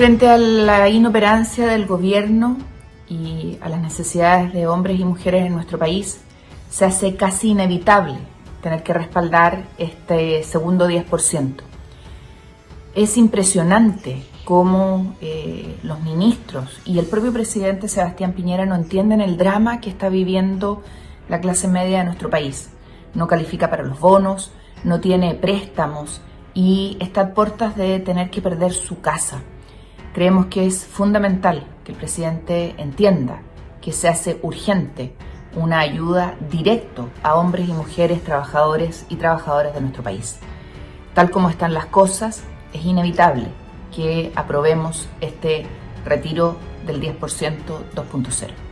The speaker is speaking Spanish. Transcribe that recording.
Frente a la inoperancia del gobierno y a las necesidades de hombres y mujeres en nuestro país, se hace casi inevitable tener que respaldar este segundo 10%. Es impresionante cómo eh, los ministros y el propio presidente Sebastián Piñera no entienden el drama que está viviendo la clase media de nuestro país. No califica para los bonos, no tiene préstamos y está a puertas de tener que perder su casa. Creemos que es fundamental que el presidente entienda que se hace urgente una ayuda directa a hombres y mujeres, trabajadores y trabajadoras de nuestro país. Tal como están las cosas, es inevitable que aprobemos este retiro del 10% 2.0.